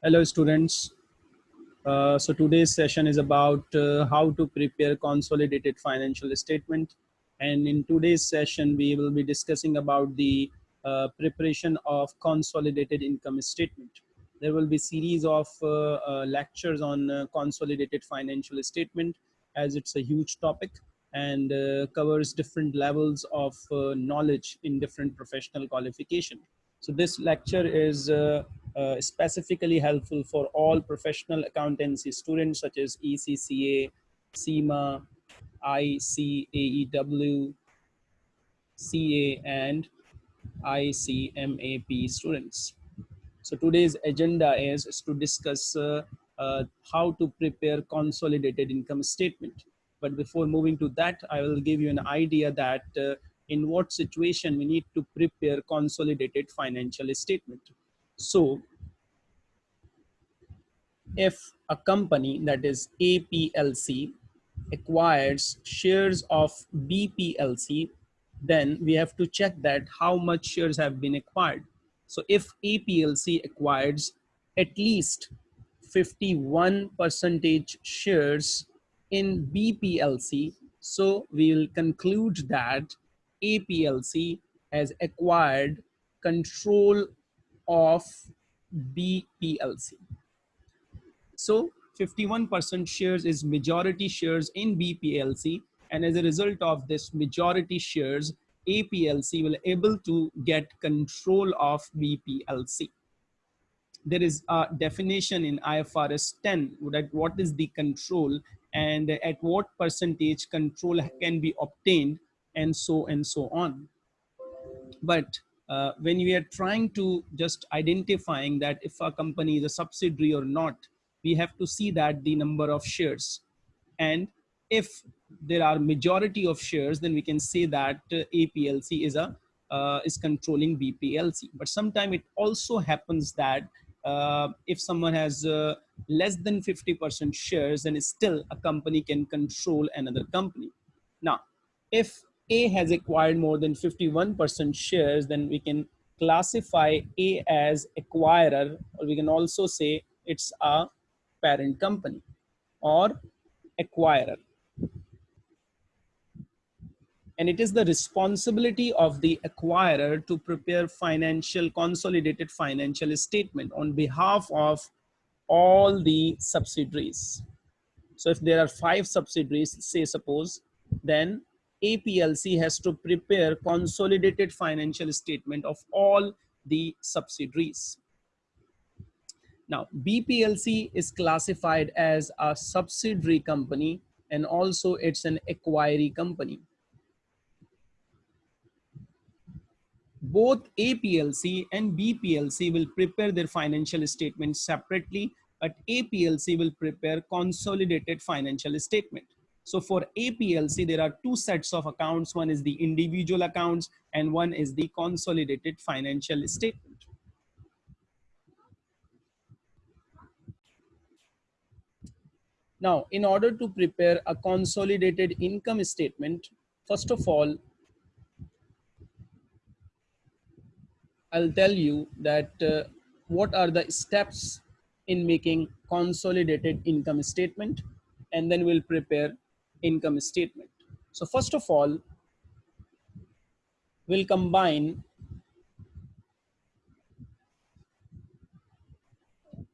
Hello students. Uh, so today's session is about uh, how to prepare consolidated financial statement. And in today's session, we will be discussing about the uh, preparation of consolidated income statement. There will be series of uh, uh, lectures on uh, consolidated financial statement as it's a huge topic and covers different levels of knowledge in different professional qualification. So this lecture is uh, specifically helpful for all professional accountancy students such as ACCA, CIMA, ICAEW, CA, and ICMAP students. So today's agenda is, is to discuss uh, uh, how to prepare consolidated income statement. But before moving to that, I will give you an idea that uh, in what situation we need to prepare consolidated financial statement. So if a company that is APLC acquires shares of BPLC, then we have to check that how much shares have been acquired. So if APLC acquires at least 51 percentage shares in BPLC, so we will conclude that APLC has acquired control of BPLC. So 51% shares is majority shares in BPLC and as a result of this majority shares, APLC will able to get control of BPLC. There is a definition in IFRS 10 that what is the control and at what percentage control can be obtained and so and so on. But uh, when we are trying to just identifying that if a company is a subsidiary or not, we have to see that the number of shares. And if there are majority of shares, then we can say that uh, APLC is a uh, is controlling BPLC. But sometimes it also happens that uh, if someone has uh, less than 50% shares, then still a company can control another company. Now, if a has acquired more than 51% shares, then we can classify A as acquirer, or we can also say it's a parent company or acquirer. And it is the responsibility of the acquirer to prepare financial, consolidated financial statement on behalf of all the subsidiaries. So if there are five subsidiaries, say suppose, then APLC has to prepare consolidated financial statement of all the subsidiaries. Now, BPLC is classified as a subsidiary company and also it's an acquiree company. Both APLC and BPLC will prepare their financial statements separately, but APLC will prepare consolidated financial statement. So for APLC, there are two sets of accounts. One is the individual accounts and one is the consolidated financial statement. Now, in order to prepare a consolidated income statement, first of all, I'll tell you that uh, what are the steps in making consolidated income statement and then we'll prepare income statement. So first of all, we'll combine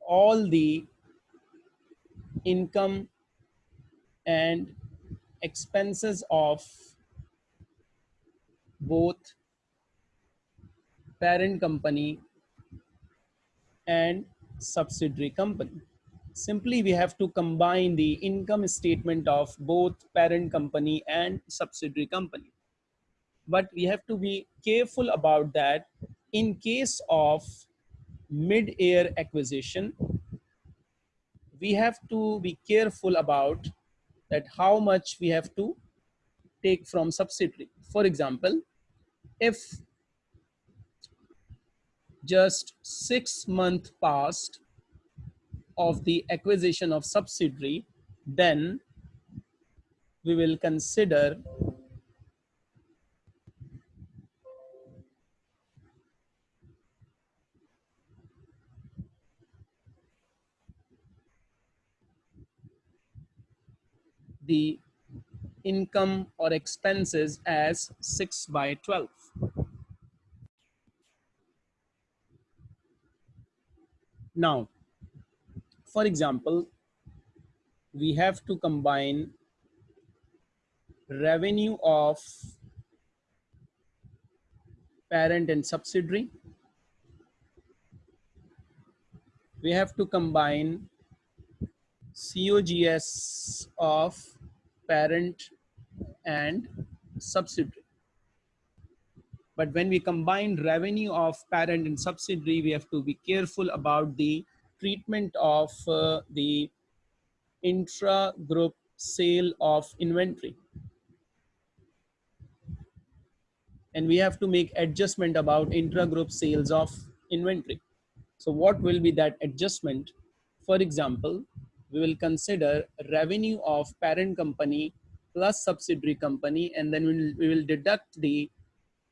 all the income and expenses of both parent company and subsidiary company. Simply we have to combine the income statement of both parent company and subsidiary company. But we have to be careful about that in case of mid-year acquisition we have to be careful about that how much we have to take from subsidiary. For example if just six months passed of the acquisition of subsidiary, then we will consider the income or expenses as 6 by 12. Now, for example, we have to combine revenue of parent and subsidiary. We have to combine COGS of parent and subsidiary. But when we combine revenue of parent and subsidiary, we have to be careful about the treatment of uh, the intra-group sale of inventory. And we have to make adjustment about intra-group sales of inventory. So what will be that adjustment? For example, we will consider revenue of parent company plus subsidiary company and then we will, we will deduct the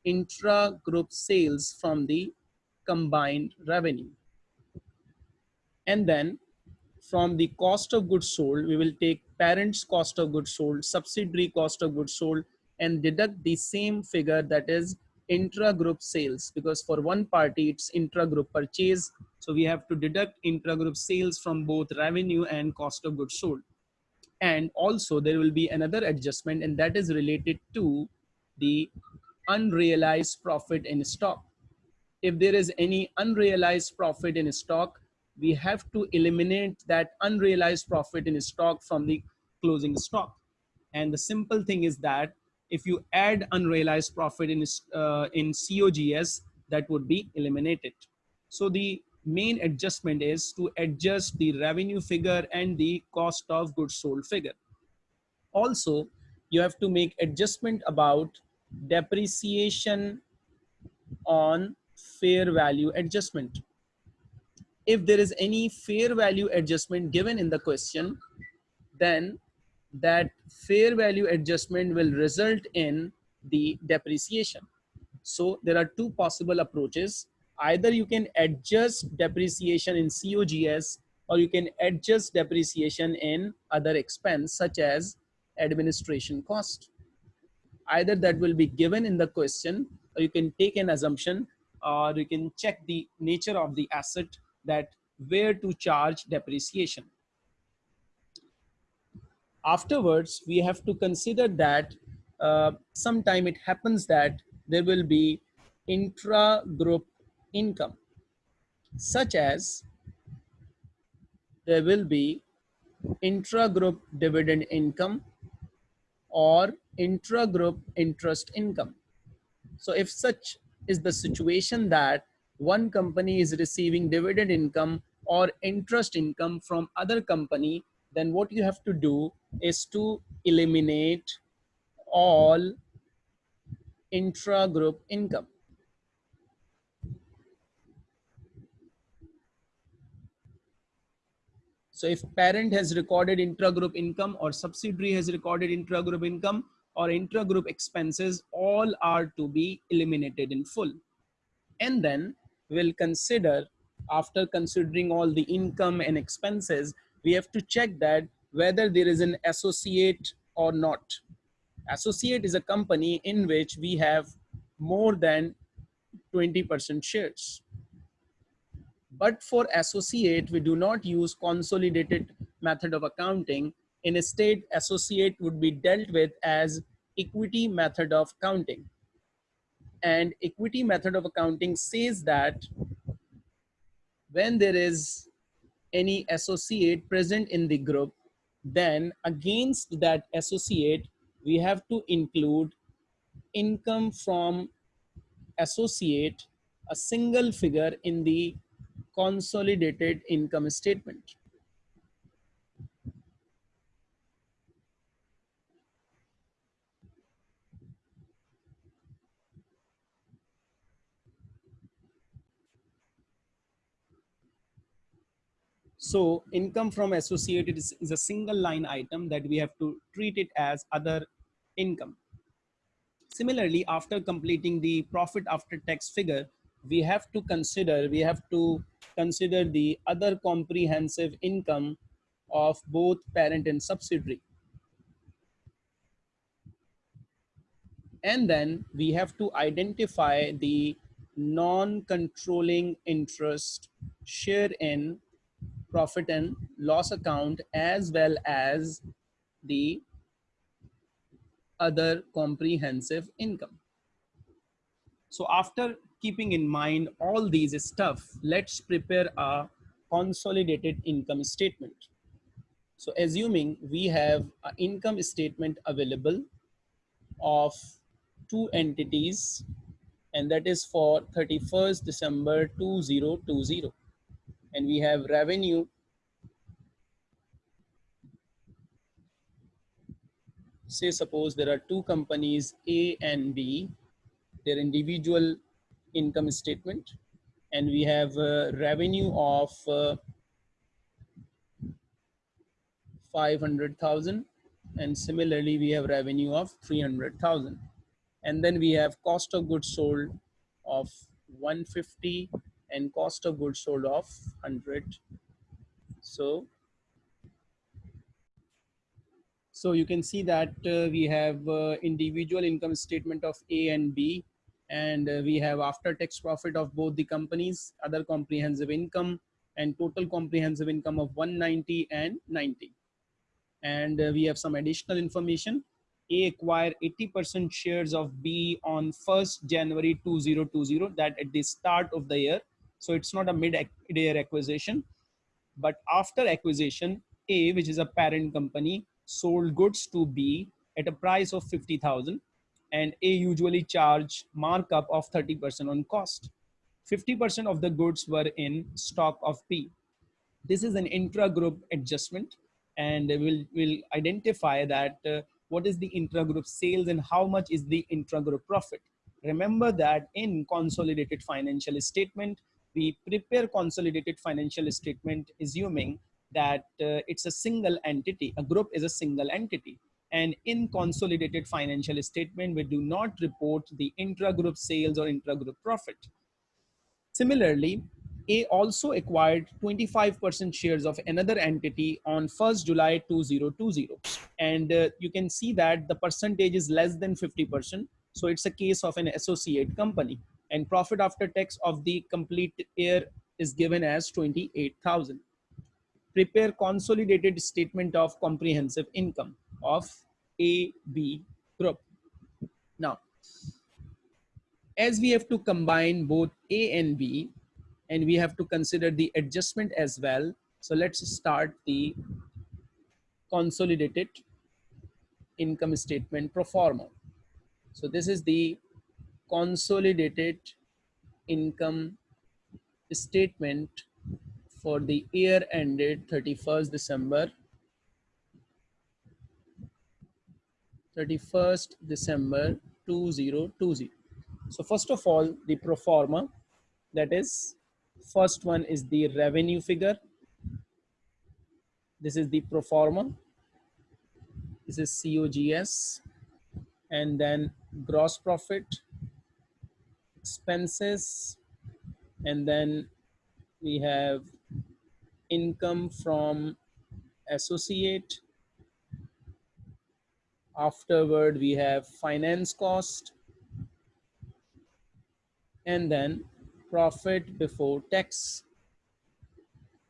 intra-group sales from the combined revenue. And then from the cost of goods sold, we will take parent's cost of goods sold, subsidiary cost of goods sold, and deduct the same figure that is intra-group sales because for one party it's intra-group purchase. So we have to deduct intra-group sales from both revenue and cost of goods sold. And also there will be another adjustment and that is related to the unrealized profit in stock. If there is any unrealized profit in stock we have to eliminate that unrealized profit in stock from the closing stock. And the simple thing is that if you add unrealized profit in, uh, in COGS, that would be eliminated. So the main adjustment is to adjust the revenue figure and the cost of goods sold figure. Also, you have to make adjustment about depreciation on fair value adjustment. If there is any fair value adjustment given in the question, then that fair value adjustment will result in the depreciation. So there are two possible approaches. Either you can adjust depreciation in COGS or you can adjust depreciation in other expense such as administration cost. Either that will be given in the question or you can take an assumption or you can check the nature of the asset that where to charge depreciation afterwards we have to consider that uh, sometime it happens that there will be intra-group income such as there will be intra-group dividend income or intra-group interest income. So if such is the situation that one company is receiving dividend income or interest income from other company, then what you have to do is to eliminate all intra-group income. So if parent has recorded intra-group income or subsidiary has recorded intra-group income or intra-group expenses, all are to be eliminated in full. And then we'll consider, after considering all the income and expenses, we have to check that whether there is an associate or not. Associate is a company in which we have more than 20% shares. But for associate, we do not use consolidated method of accounting. In a state, associate would be dealt with as equity method of accounting. And equity method of accounting says that when there is any associate present in the group, then against that associate, we have to include income from associate, a single figure in the consolidated income statement. So income from associated is, is, a single line item that we have to treat it as other income. Similarly, after completing the profit after tax figure, we have to consider, we have to consider the other comprehensive income of both parent and subsidiary. and then we have to identify the non-controlling interest share in profit and loss account as well as the other comprehensive income. So after keeping in mind all these stuff, let's prepare a consolidated income statement. So assuming we have an income statement available of two entities and that is for 31st December 2020 and we have revenue. Say suppose there are two companies A and B their individual income statement and we have revenue of uh, 500,000 and similarly we have revenue of 300,000 and then we have cost of goods sold of 150 and cost of goods sold of 100 so so you can see that uh, we have uh, individual income statement of A and B and uh, we have after tax profit of both the companies other comprehensive income and total comprehensive income of 190 and 90 and uh, we have some additional information. A acquired 80% shares of B on 1st January 2020, that at the start of the year. So it's not a mid-year acquisition, but after acquisition, A, which is a parent company, sold goods to B at a price of 50,000 and A usually charge markup of 30% on cost. 50% of the goods were in stock of B. This is an intra-group adjustment and we'll, we'll identify that uh, what is the intragroup sales and how much is the intragroup profit. Remember that in consolidated financial statement, we prepare consolidated financial statement assuming that uh, it's a single entity, a group is a single entity. And in consolidated financial statement, we do not report the intragroup sales or intragroup profit. Similarly, a also acquired 25% shares of another entity on 1st July 2020. And uh, you can see that the percentage is less than 50%. So it's a case of an associate company and profit after tax of the complete year is given as 28,000. Prepare consolidated statement of comprehensive income of AB group. Now, as we have to combine both A and B, and we have to consider the adjustment as well. So let's start the consolidated income statement pro forma. So this is the consolidated income statement for the year ended 31st December 31st December 2020. So first of all, the pro forma that is First one is the revenue figure. This is the pro forma. This is COGS. And then gross profit, expenses, and then we have income from associate. Afterward, we have finance cost. And then profit before tax.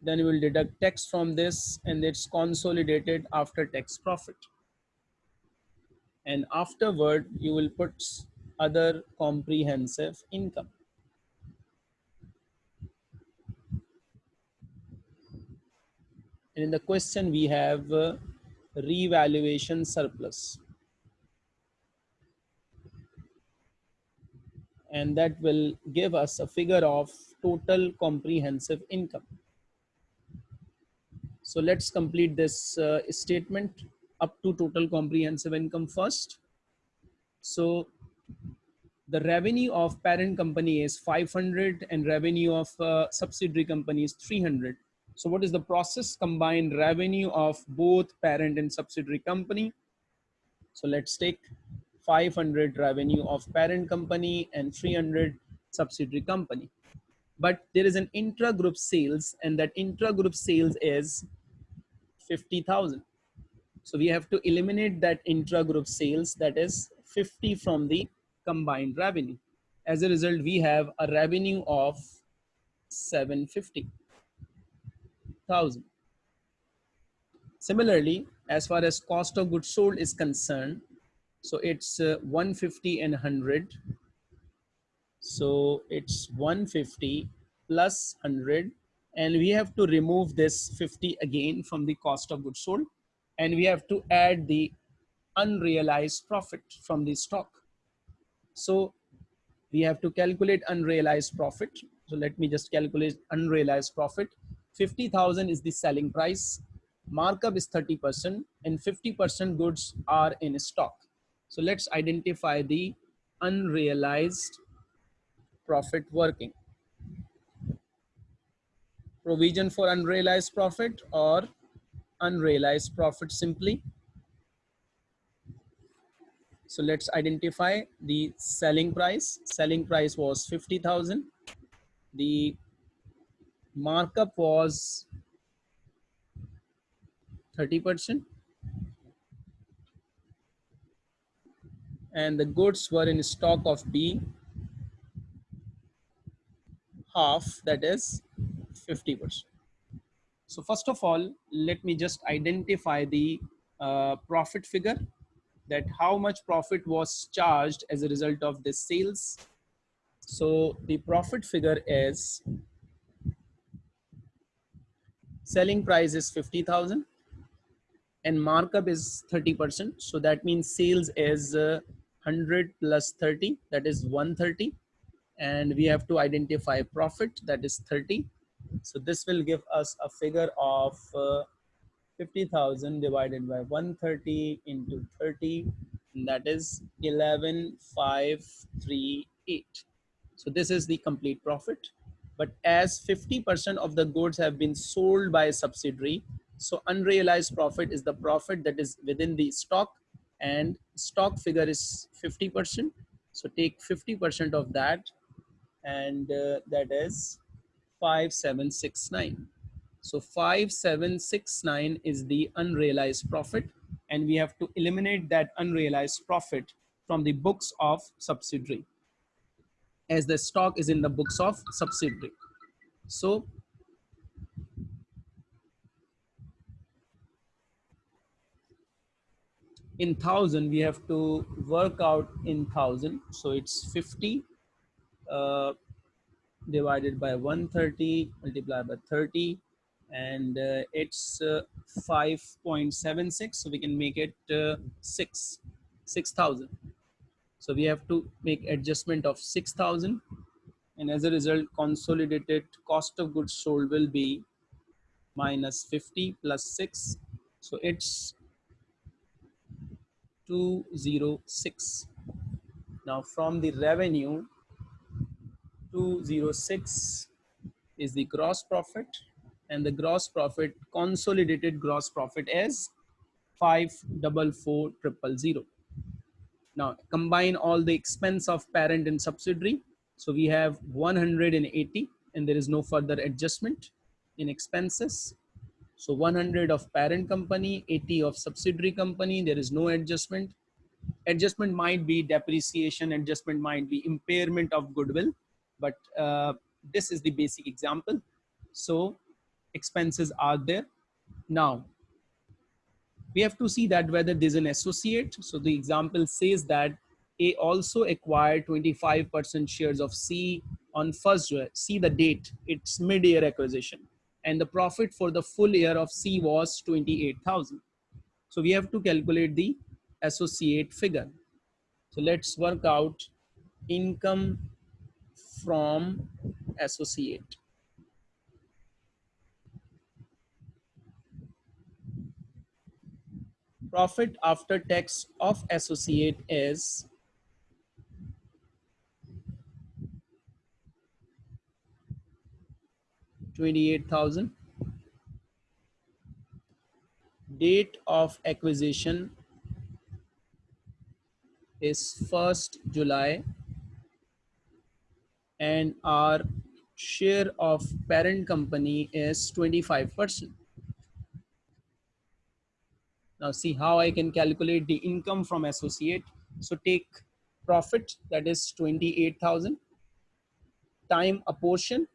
Then we will deduct tax from this and it's consolidated after tax profit. And afterward, you will put other comprehensive income. And in the question, we have uh, revaluation surplus. and that will give us a figure of total comprehensive income. So let's complete this uh, statement up to total comprehensive income first. So the revenue of parent company is 500 and revenue of uh, subsidiary company is 300. So what is the process combined revenue of both parent and subsidiary company? So let's take 500 revenue of parent company and 300 subsidiary company. But there is an intra-group sales and that intra-group sales is 50,000. So we have to eliminate that intra-group sales that is 50 from the combined revenue. As a result, we have a revenue of 750,000. Similarly, as far as cost of goods sold is concerned, so it's uh, 150 and 100. So it's 150 plus 100 and we have to remove this 50 again from the cost of goods sold and we have to add the unrealized profit from the stock. So we have to calculate unrealized profit. So let me just calculate unrealized profit. 50,000 is the selling price. Markup is 30% and 50% goods are in stock. So let's identify the unrealized profit working. Provision for unrealized profit or unrealized profit simply. So let's identify the selling price. Selling price was 50,000. The markup was 30%. And the goods were in stock of B half, that is 50%. So first of all, let me just identify the uh, profit figure that how much profit was charged as a result of this sales. So the profit figure is selling price is 50,000 and markup is 30%. So that means sales is uh, 100 plus 30, that is 130. And we have to identify profit, that is 30. So this will give us a figure of uh, 50,000 divided by 130 into 30 and that is 11538 so this is the complete profit. But as 50% of the goods have been sold by a subsidiary so unrealized profit is the profit that is within the stock and stock figure is 50% so take 50% of that and uh, that is 5769 so 5769 is the unrealized profit and we have to eliminate that unrealized profit from the books of subsidiary as the stock is in the books of subsidiary. So in thousand we have to work out in thousand so it's 50 uh, divided by 130 multiplied by 30 and uh, it's uh, 5.76 so we can make it uh, 6 6000 so we have to make adjustment of 6000 and as a result consolidated cost of goods sold will be minus 50 plus 6 so it's 206 now from the revenue 206 is the gross profit and the gross profit consolidated gross profit is 544000 now combine all the expense of parent and subsidiary. So we have 180 and there is no further adjustment in expenses. So 100 of parent company 80 of subsidiary company there is no adjustment. Adjustment might be depreciation adjustment might be impairment of goodwill but uh, this is the basic example. So expenses are there. Now, we have to see that whether there's an associate. So the example says that A also acquired 25% shares of C on first year. See the date, it's mid-year acquisition. And the profit for the full year of C was 28,000. So we have to calculate the associate figure. So let's work out income from associate. Profit after tax of associate is Twenty-eight thousand. Date of acquisition is first July, and our share of parent company is twenty-five percent. Now see how I can calculate the income from associate. So take profit that is 28,000 time apportion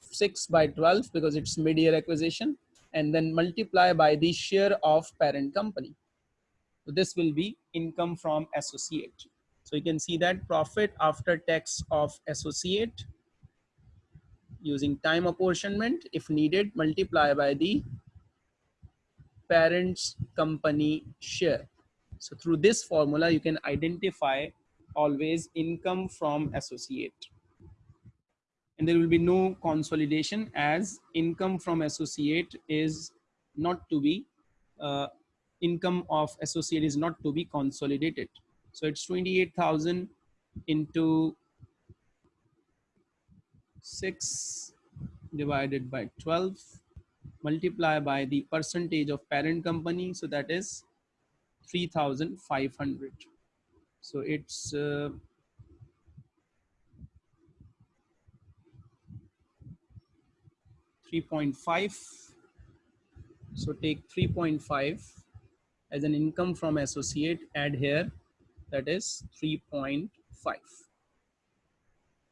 6 by 12 because it's mid-year acquisition and then multiply by the share of parent company. So this will be income from associate. So you can see that profit after tax of associate using time apportionment if needed multiply by the parent's company share. So through this formula, you can identify always income from associate. And there will be no consolidation as income from associate is not to be, uh, income of associate is not to be consolidated. So it's 28,000 into 6 divided by 12 multiply by the percentage of parent company so that is 3500 so it's uh, Three point five. So take three point five as an income from associate. Add here, that is three point five.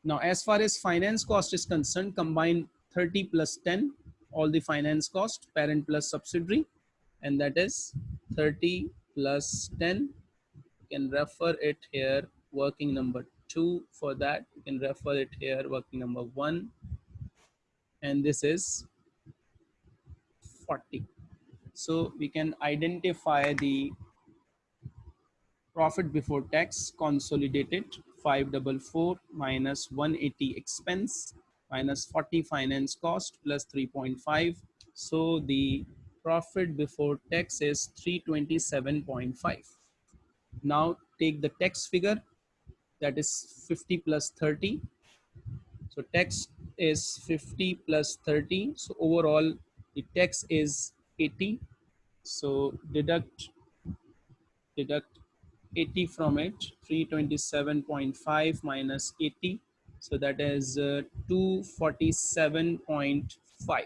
Now, as far as finance cost is concerned, combine 30 plus 10 all the finance cost parent plus subsidiary and that is 30 plus 10 you can refer it here working number two for that. You can refer it here working number one. And this is 40 so we can identify the profit before tax consolidated 544 minus 180 expense minus 40 finance cost plus 3.5. So the profit before tax is 327.5. Now take the tax figure that is 50 plus 30. So tax is 50 plus 30. So overall the tax is 80. So deduct deduct 80 from it 327.5 minus 80 so that is uh, 247.5.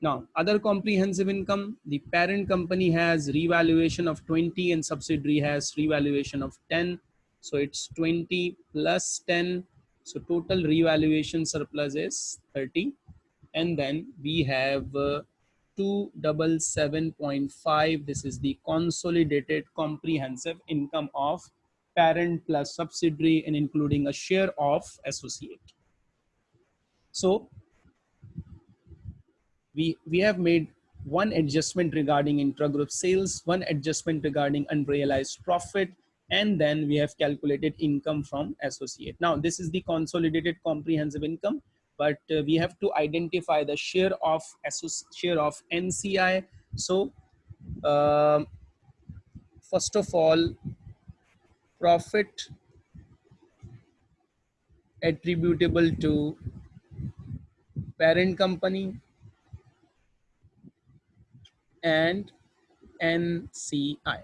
Now, other comprehensive income, the parent company has revaluation of 20 and subsidiary has revaluation of 10. So it's 20 plus 10. So total revaluation surplus is 30. And then we have uh, 277.5. This is the consolidated comprehensive income of parent plus subsidiary and including a share of associate. So we, we have made one adjustment regarding intragroup sales, one adjustment regarding unrealized profit, and then we have calculated income from associate. Now, this is the consolidated comprehensive income, but uh, we have to identify the share of share of NCI. So, uh, first of all, profit attributable to parent company and NCI.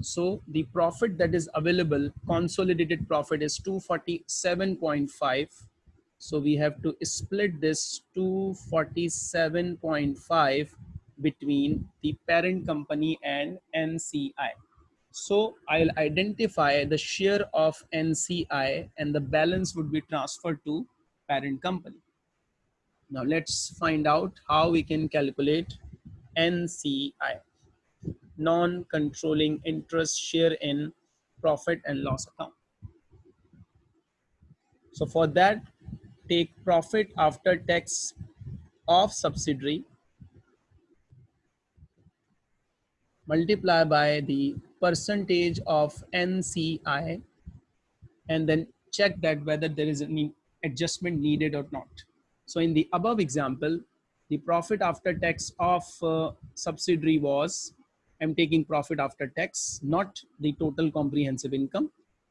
So the profit that is available, consolidated profit is 247.5. So we have to split this 247.5 between the parent company and NCI. So I'll identify the share of NCI and the balance would be transferred to parent company. Now let's find out how we can calculate NCI, non-controlling interest share in profit and loss account. So for that, take profit after tax of subsidiary multiply by the percentage of NCI and then check that whether there is any adjustment needed or not. So in the above example, the profit after tax of uh, subsidiary was, I'm taking profit after tax, not the total comprehensive income.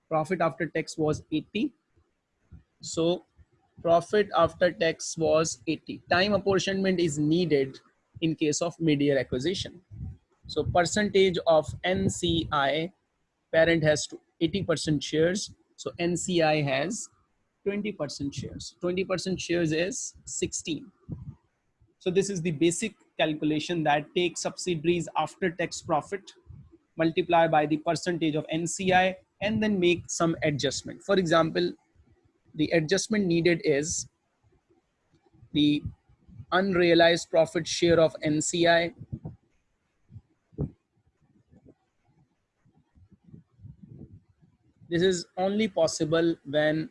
Profit after tax was 80. So profit after tax was 80. Time apportionment is needed in case of mid-year acquisition. So percentage of NCI, parent has 80% shares. So NCI has 20% shares. 20% shares is 16. So this is the basic calculation that takes subsidiaries after tax profit multiply by the percentage of NCI and then make some adjustment. For example, the adjustment needed is the unrealized profit share of NCI this is only possible when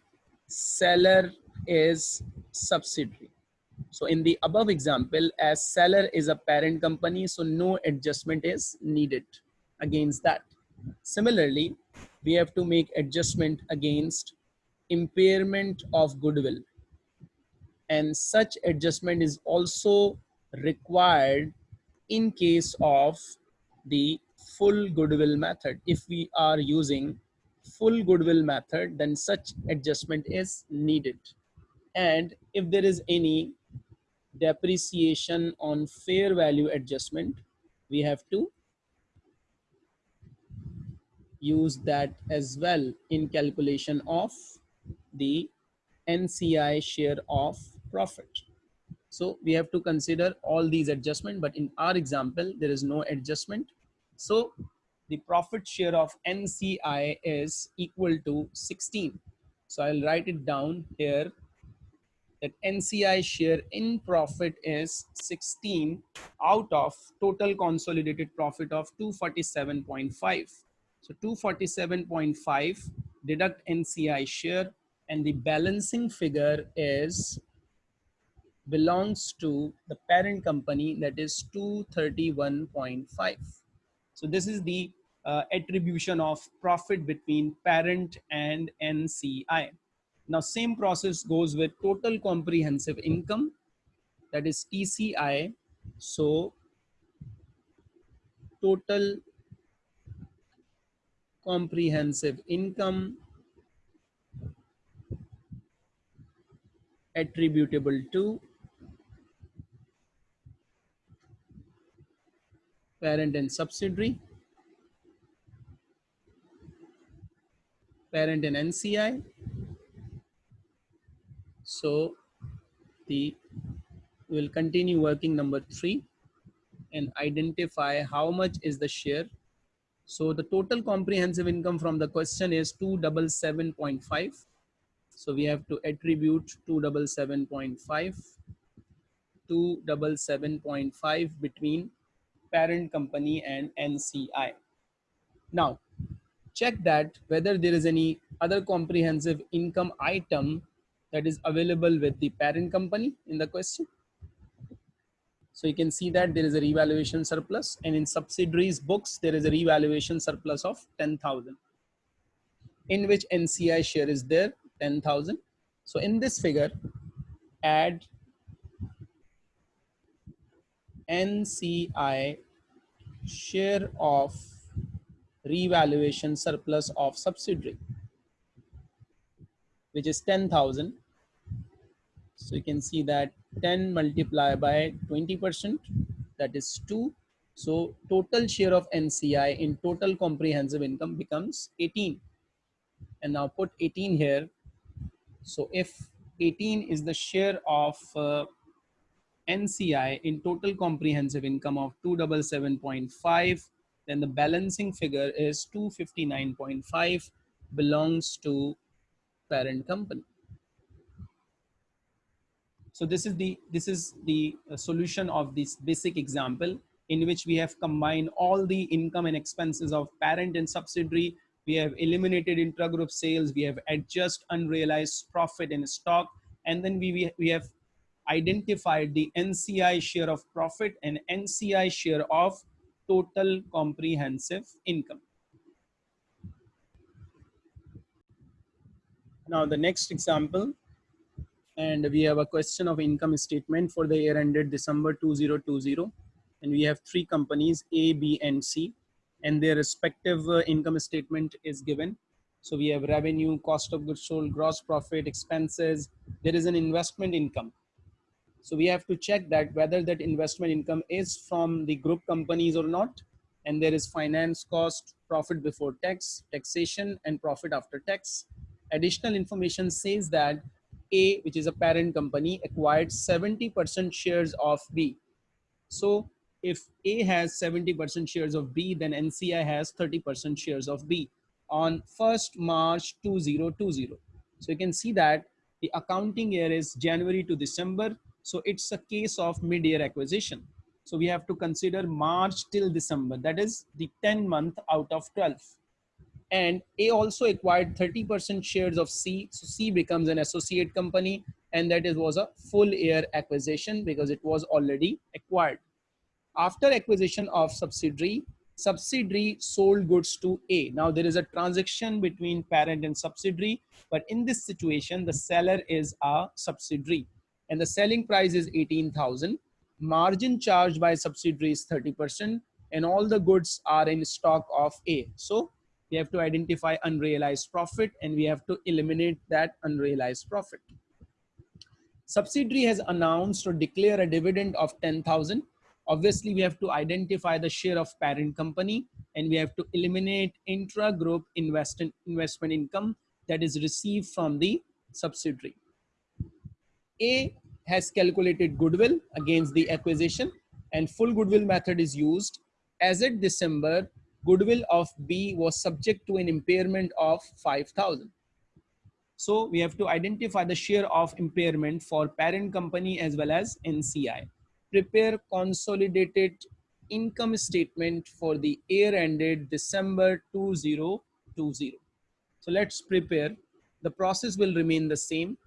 seller is subsidiary. So in the above example as seller is a parent company so no adjustment is needed against that. Similarly we have to make adjustment against impairment of goodwill. And such adjustment is also required in case of the full goodwill method if we are using full goodwill method then such adjustment is needed and if there is any depreciation on fair value adjustment we have to use that as well in calculation of the NCI share of profit. So we have to consider all these adjustments, but in our example, there is no adjustment. So the profit share of NCI is equal to 16. So I'll write it down here that NCI share in profit is 16 out of total consolidated profit of 247.5. So 247.5 deduct NCI share and the balancing figure is belongs to the parent company that is 231.5 so this is the uh, attribution of profit between parent and NCI now same process goes with total comprehensive income that is TCI so total comprehensive income attributable to parent and subsidiary, parent and NCI. So the we will continue working number three and identify how much is the share. So the total comprehensive income from the question is 277.5. So we have to attribute 277.5 277.5 between parent company and NCI. Now, check that whether there is any other comprehensive income item that is available with the parent company in the question. So you can see that there is a revaluation surplus and in subsidiaries books, there is a revaluation surplus of 10,000 in which NCI share is there 10,000. So in this figure, add NCI share of revaluation surplus of subsidiary, which is 10,000. So you can see that 10 multiplied by 20%, that is 2. So total share of NCI in total comprehensive income becomes 18. And now put 18 here. So if 18 is the share of uh, NCI in total comprehensive income of 277.5, then the balancing figure is 259.5 belongs to parent company. So this is the this is the uh, solution of this basic example in which we have combined all the income and expenses of parent and subsidiary. We have eliminated intragroup sales. We have adjust unrealized profit in stock, and then we we, we have identified the NCI share of profit and NCI share of total comprehensive income. Now the next example, and we have a question of income statement for the year ended December 2020. And we have three companies, A, B, and C, and their respective uh, income statement is given. So we have revenue, cost of goods sold, gross profit, expenses. There is an investment income so we have to check that whether that investment income is from the group companies or not. And there is finance cost, profit before tax, taxation, and profit after tax. Additional information says that A, which is a parent company, acquired 70% shares of B. So if A has 70% shares of B, then NCI has 30% shares of B on 1st March 2020. So you can see that the accounting year is January to December. So it's a case of mid-year acquisition. So we have to consider March till December. That is the 10 month out of 12. And A also acquired 30% shares of C. So C becomes an associate company and that is, was a full year acquisition because it was already acquired. After acquisition of subsidiary, subsidiary sold goods to A. Now there is a transaction between parent and subsidiary, but in this situation, the seller is a subsidiary and the selling price is 18,000. Margin charged by subsidiary is 30% and all the goods are in stock of A. So we have to identify unrealized profit and we have to eliminate that unrealized profit. Subsidiary has announced or declare a dividend of 10,000. Obviously, we have to identify the share of parent company and we have to eliminate intra-group investment, investment income that is received from the subsidiary. A has calculated goodwill against the acquisition and full goodwill method is used. As at December, goodwill of B was subject to an impairment of 5,000. So we have to identify the share of impairment for parent company as well as NCI. Prepare consolidated income statement for the year ended December 2020. So let's prepare. The process will remain the same.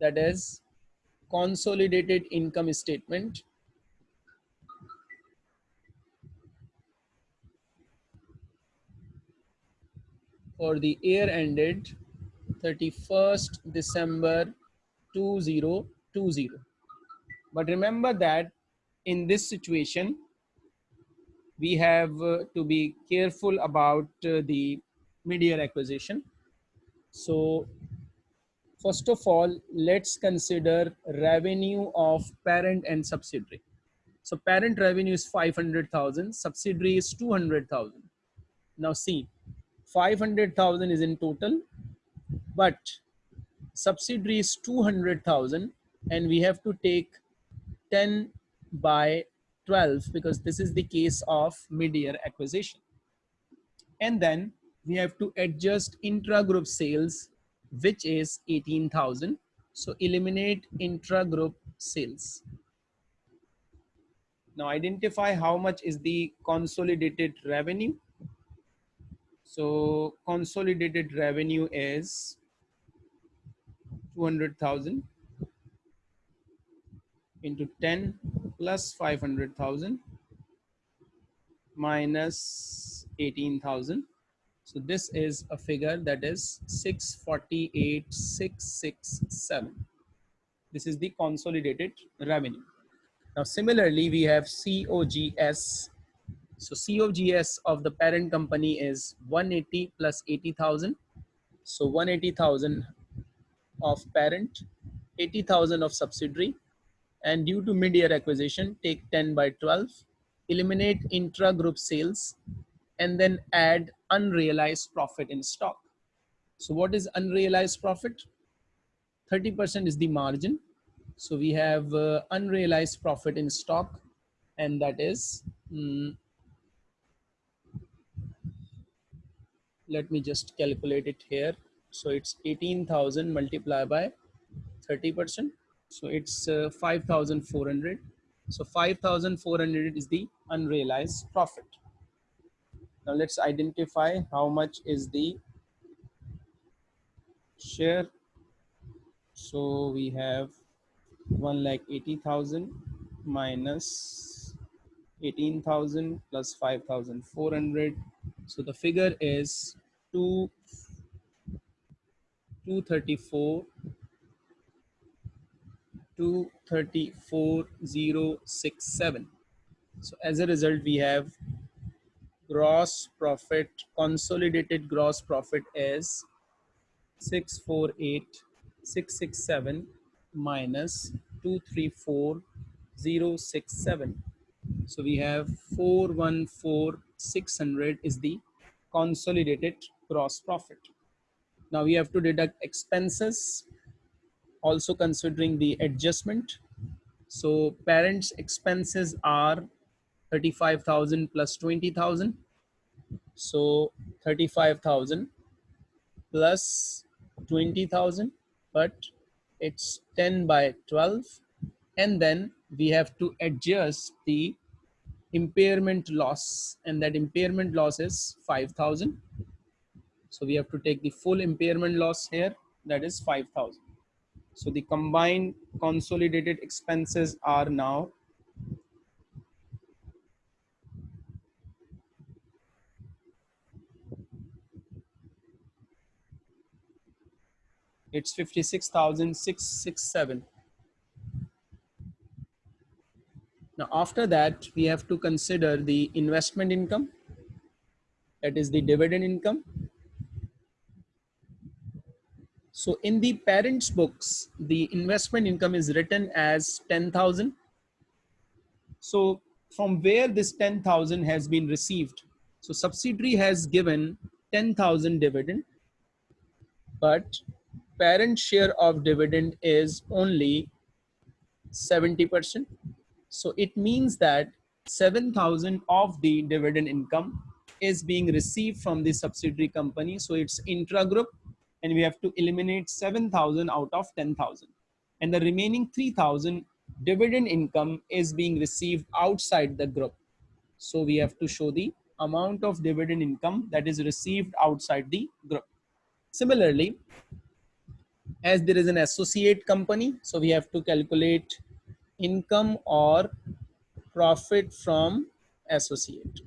That is consolidated income statement for the year ended 31st December 2020. But remember that in this situation, we have uh, to be careful about uh, the mid-year acquisition. So first of all, let's consider revenue of parent and subsidiary. So parent revenue is 500,000, subsidiary is 200,000. Now see, 500,000 is in total, but subsidiary is 200,000 and we have to take 10 by 12 because this is the case of mid-year acquisition. And then we have to adjust intra-group sales, which is 18,000. So eliminate intra-group sales. Now identify how much is the consolidated revenue so consolidated revenue is 200,000 into 10 plus 500,000 minus 18,000. So this is a figure that is 648,667. This is the consolidated revenue. Now similarly, we have COGS so COGS of the parent company is 180 plus 80,000. So 180,000 of parent, 80,000 of subsidiary. And due to mid-year acquisition, take 10 by 12, eliminate intra-group sales, and then add unrealized profit in stock. So what is unrealized profit? 30% is the margin. So we have uh, unrealized profit in stock, and that is mm, let me just calculate it here so it's 18,000 multiplied by 30 percent so it's uh, 5,400 so 5,400 is the unrealized profit now let's identify how much is the share. So we have 1 lakh 80,000 minus 18,000 plus 5,400 so the figure is 2 234 234067 so as a result we have gross profit consolidated gross profit is 648667 minus 234067 so we have 414600 is the consolidated gross profit. Now we have to deduct expenses, also considering the adjustment. So parents expenses are 35,000 plus 20,000. So 35,000 plus 20,000, but it's 10 by 12. And then we have to adjust the impairment loss and that impairment loss is 5000 so we have to take the full impairment loss here that is 5000 so the combined consolidated expenses are now it's 56,667 Now after that, we have to consider the investment income, that is the dividend income. So in the parents books, the investment income is written as 10,000. So from where this 10,000 has been received. So subsidiary has given 10,000 dividend, but parent share of dividend is only 70%. So it means that 7,000 of the dividend income is being received from the subsidiary company. So it's intra-group and we have to eliminate 7,000 out of 10,000. And the remaining 3,000 dividend income is being received outside the group. So we have to show the amount of dividend income that is received outside the group. Similarly, as there is an associate company, so we have to calculate income or profit from associate.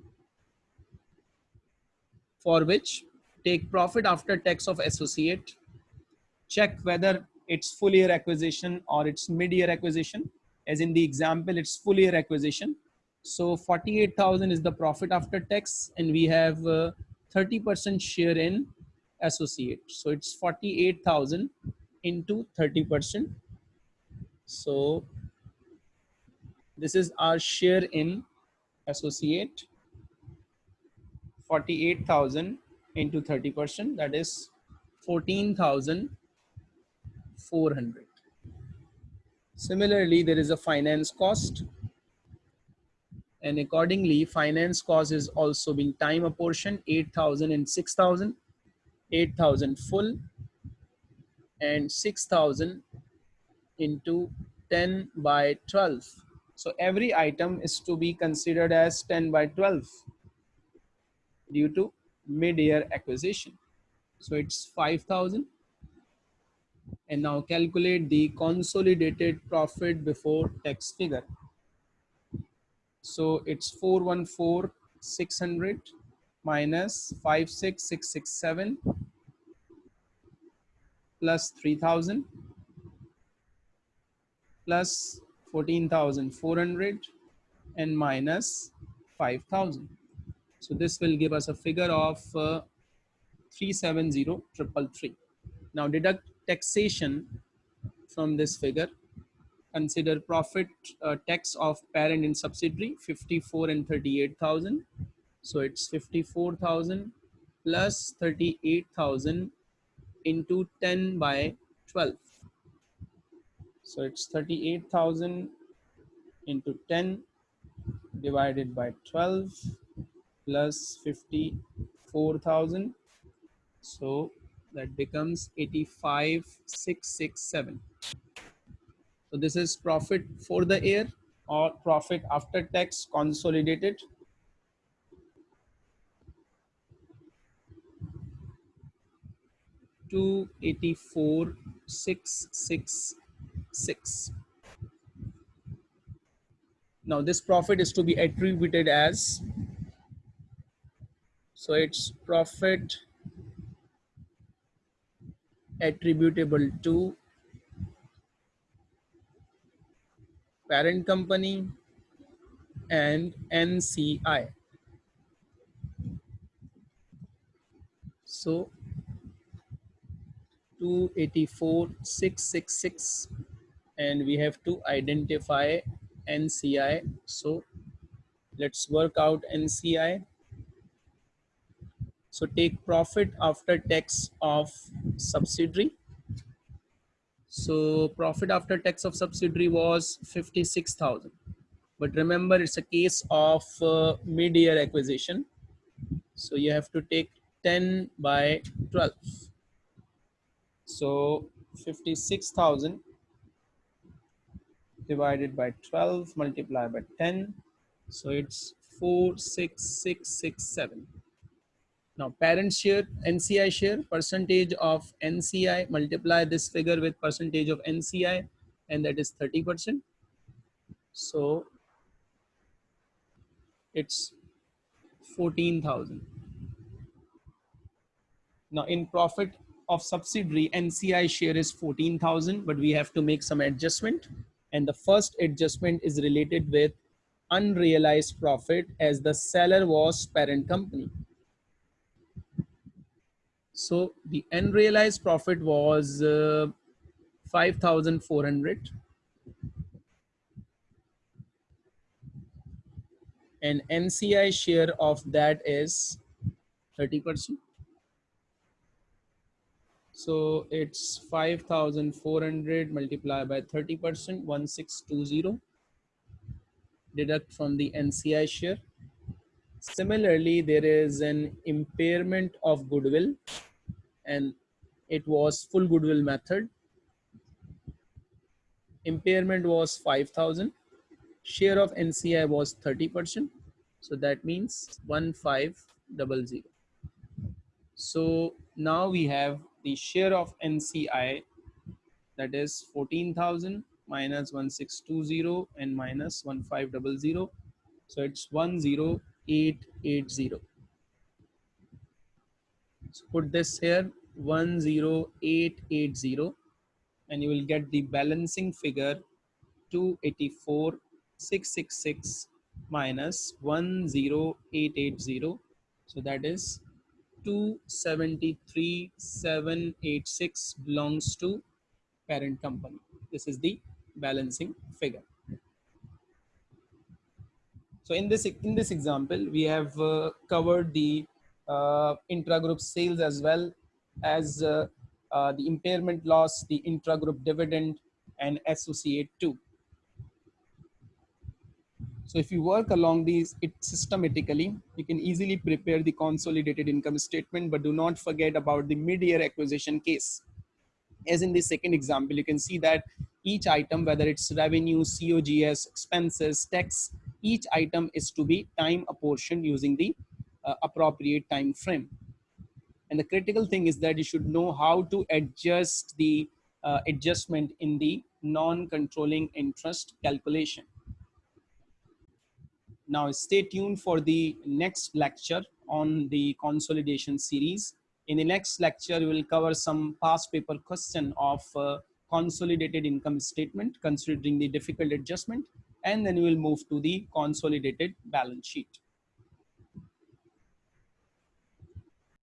For which take profit after tax of associate check whether it's full year acquisition or it's mid year acquisition. As in the example it's full year acquisition. So 48,000 is the profit after tax and we have 30% uh, share in associate. So it's 48,000 into 30% so this is our share in associate. 48,000 into 30%, that is 14,400. Similarly, there is a finance cost. And accordingly finance cost is also being time apportioned 8,000 and 6,000, 8,000 full and 6,000 into 10 by 12 so every item is to be considered as 10 by 12 due to mid-year acquisition. So it's 5,000. And now calculate the consolidated profit before tax figure. So it's 414,600 minus 56667 plus 3000 plus 14,400 and minus 5,000. So this will give us a figure of uh, 370,333. Now deduct taxation from this figure. Consider profit uh, tax of parent and subsidiary 54 and 38,000. So it's 54,000 plus 38,000 into 10 by 12. So it's 38,000 into 10 divided by 12 plus 54,000. So that becomes 85,667. So this is profit for the year or profit after tax consolidated. Two eighty four six six 6. Now this profit is to be attributed as, so it's profit attributable to parent company and NCI. So 284,666 and we have to identify NCI. So let's work out NCI. So take profit after tax of subsidiary. So profit after tax of subsidiary was 56,000. But remember, it's a case of uh, mid-year acquisition. So you have to take 10 by 12. So 56,000 divided by 12 multiplied by 10. So it's 46667. Now parent share, NCI share, percentage of NCI, multiply this figure with percentage of NCI and that is 30%. So it's 14,000. Now in profit of subsidiary, NCI share is 14,000, but we have to make some adjustment. And the first adjustment is related with unrealized profit as the seller was parent company. So the unrealized profit was uh, 5,400 and NCI share of that is 30%. So it's 5,400 multiplied by 30%, 1620 deduct from the NCI share. Similarly, there is an impairment of goodwill and it was full goodwill method. Impairment was 5,000. Share of NCI was 30%. So that means 1500. So now we have the share of NCI that is 14,000 minus 1620 and minus 1500. So it's 10880. So put this here 10880 and you will get the balancing figure 284666 minus 10880 so that is 273786 belongs to parent company this is the balancing figure so in this in this example we have uh, covered the uh, intragroup sales as well as uh, uh, the impairment loss, the intragroup dividend, and associate too. So if you work along these it systematically, you can easily prepare the consolidated income statement, but do not forget about the mid-year acquisition case. As in the second example, you can see that each item, whether it's revenue, COGS, expenses, tax, each item is to be time apportioned using the uh, appropriate time frame. And the critical thing is that you should know how to adjust the uh, adjustment in the non-controlling interest calculation. Now stay tuned for the next lecture on the consolidation series. In the next lecture, we will cover some past paper question of uh, consolidated income statement considering the difficult adjustment and then we will move to the consolidated balance sheet.